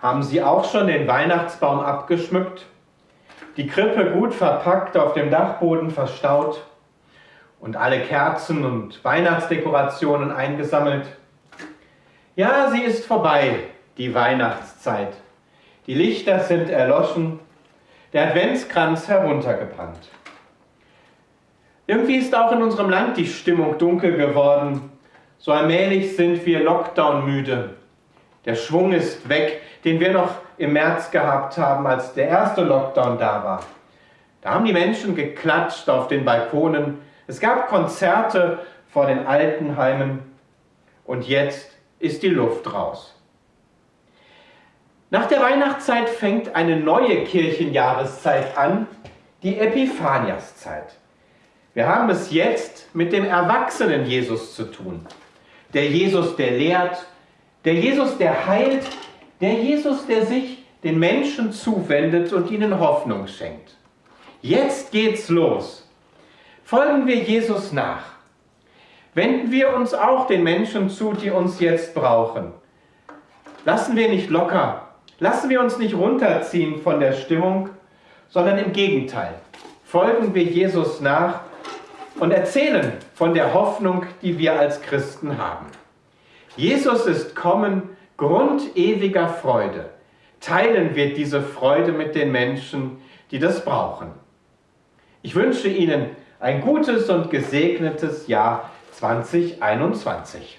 Haben Sie auch schon den Weihnachtsbaum abgeschmückt? Die Krippe gut verpackt auf dem Dachboden verstaut und alle Kerzen und Weihnachtsdekorationen eingesammelt? Ja, sie ist vorbei, die Weihnachtszeit. Die Lichter sind erloschen, der Adventskranz heruntergebrannt. Irgendwie ist auch in unserem Land die Stimmung dunkel geworden. So allmählich sind wir Lockdown müde. Der Schwung ist weg, den wir noch im März gehabt haben, als der erste Lockdown da war. Da haben die Menschen geklatscht auf den Balkonen. Es gab Konzerte vor den Altenheimen. Und jetzt ist die Luft raus. Nach der Weihnachtszeit fängt eine neue Kirchenjahreszeit an, die Epiphaniaszeit. Wir haben es jetzt mit dem erwachsenen Jesus zu tun. Der Jesus, der lehrt, der Jesus, der heilt, der Jesus, der sich den Menschen zuwendet und ihnen Hoffnung schenkt. Jetzt geht's los. Folgen wir Jesus nach. Wenden wir uns auch den Menschen zu, die uns jetzt brauchen. Lassen wir nicht locker. Lassen wir uns nicht runterziehen von der Stimmung, sondern im Gegenteil. Folgen wir Jesus nach und erzählen von der Hoffnung, die wir als Christen haben. Jesus ist kommen, Grund ewiger Freude. Teilen wir diese Freude mit den Menschen, die das brauchen. Ich wünsche Ihnen ein gutes und gesegnetes Jahr 2021.